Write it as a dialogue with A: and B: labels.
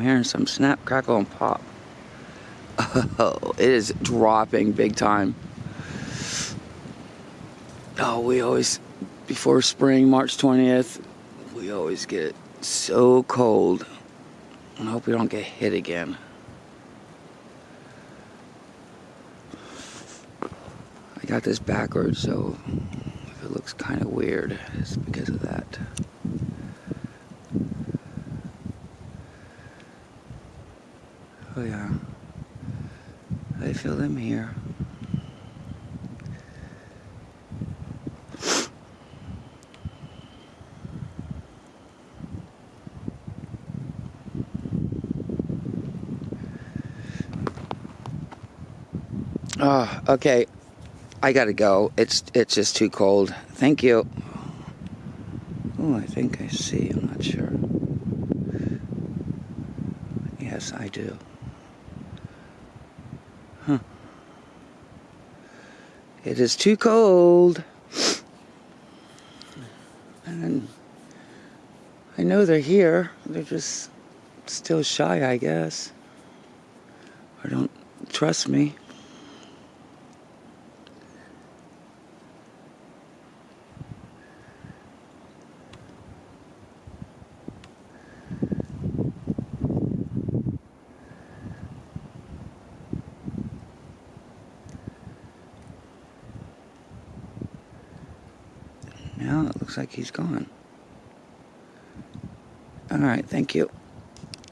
A: hearing some snap, crackle, and pop. Oh, it is dropping big time. Oh, we always, before spring, March 20th, we always get so cold. I hope we don't get hit again. I got this backwards, so if it looks kind of weird, it's because of that. Oh yeah. I feel them here. Oh, okay. I gotta go. It's it's just too cold. Thank you. Oh, I think I see. I'm not sure. Yes, I do. It is too cold. And I know they're here. They're just still shy, I guess. Or don't trust me. Now it looks like he's gone. All right, thank you.